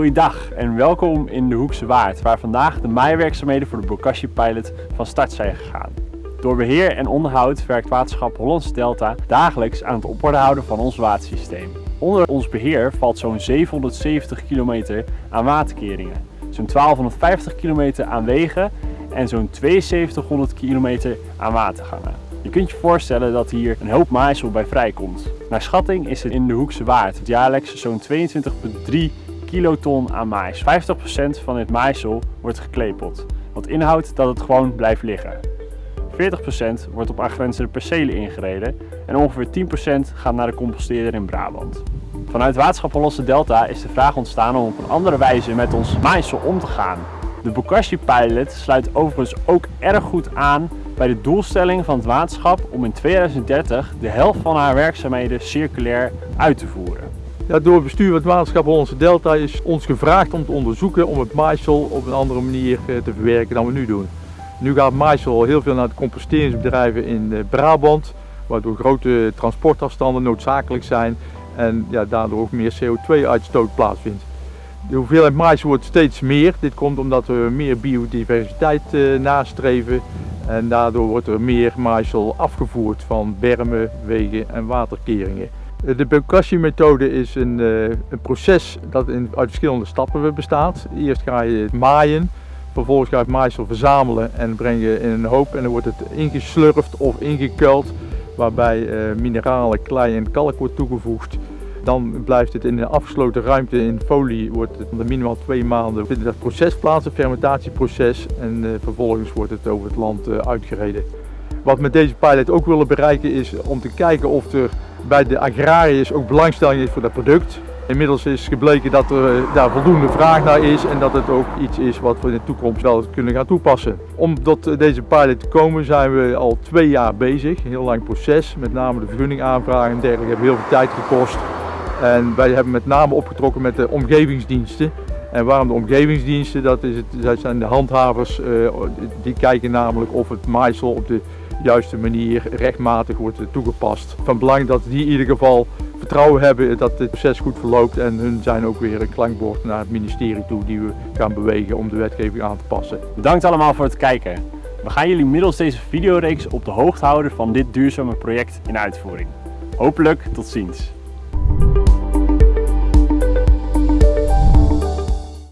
Goeiedag en welkom in de Hoekse Waard, waar vandaag de maaiwerkzaamheden voor de Bokashi Pilot van start zijn gegaan. Door beheer en onderhoud werkt waterschap Hollandse Delta dagelijks aan het op orde houden van ons watersysteem. Onder ons beheer valt zo'n 770 kilometer aan waterkeringen, zo'n 1250 kilometer aan wegen en zo'n 7200 kilometer aan watergangen. Je kunt je voorstellen dat hier een hoop maaisel bij vrijkomt. Naar schatting is het in de Hoekse Waard jaarlijks zo'n 22,3 kiloton aan mais. 50% van dit maaisel wordt geklepeld, wat inhoudt dat het gewoon blijft liggen. 40% wordt op aangrenzende percelen ingereden en ongeveer 10% gaat naar de composteerder in Brabant. Vanuit Waterschap Hollandse Delta is de vraag ontstaan om op een andere wijze met ons maaisel om te gaan. De Bokashi Pilot sluit overigens ook erg goed aan bij de doelstelling van het waterschap om in 2030 de helft van haar werkzaamheden circulair uit te voeren. Door het bestuur van het waterschap Hollandse Delta is ons gevraagd om te onderzoeken om het maaisel op een andere manier eh, te verwerken dan we nu doen. Nu gaat maaisel heel veel naar de composteringsbedrijven in eh, Brabant, waardoor grote transportafstanden noodzakelijk zijn en ja, daardoor ook meer CO2-uitstoot plaatsvindt. De hoeveelheid maaisel wordt steeds meer. Dit komt omdat we meer biodiversiteit eh, nastreven en daardoor wordt er meer maaisel afgevoerd van bermen, wegen en waterkeringen. De Bokashi-methode is een, eh, een, proces dat in, uit verschillende stappen bestaat. Eerst ga je het maaien, vervolgens ga je het maaisel verzamelen en breng je in een hoop en dan wordt het ingeslurfd of ingekuild waarbij uh, mineralen, klei en kalk wordt toegevoegd. Dan blijft het in een afgesloten ruimte in folie, wordt het minimaal twee maanden vindt dat proces plaats, een fermentatieproces en vervolgens wordt het over het land uitgereden. Wat we met deze pilot ook willen bereiken is om te kijken of er bij de agrariërs ook belangstelling is voor dat product. Inmiddels is gebleken dat er eh, daar voldoende vraag naar is en dat het ook iets is wat we in de toekomst wel kunnen gaan toepassen. Om tot eh, deze pilot te komen zijn we al twee jaar bezig, een heel lang proces. Met name de vergunningaanvragen en dergelijke hebben heel veel tijd gekost. En wij hebben met name opgetrokken met de omgevingsdiensten. En waarom de omgevingsdiensten? Dat, is het, dat zijn de handhavers, uh, die kijken namelijk of het maaisel op de juiste manier rechtmatig wordt toegepast. Van belang dat die in ieder geval vertrouwen hebben dat het proces goed verloopt en hun zijn ook weer een klankbord naar het ministerie toe die we gaan bewegen om de wetgeving aan te passen. Bedankt allemaal voor het kijken. We gaan jullie middels deze videoreeks op de hoogte houden van dit duurzame project in uitvoering. Hopelijk tot ziens.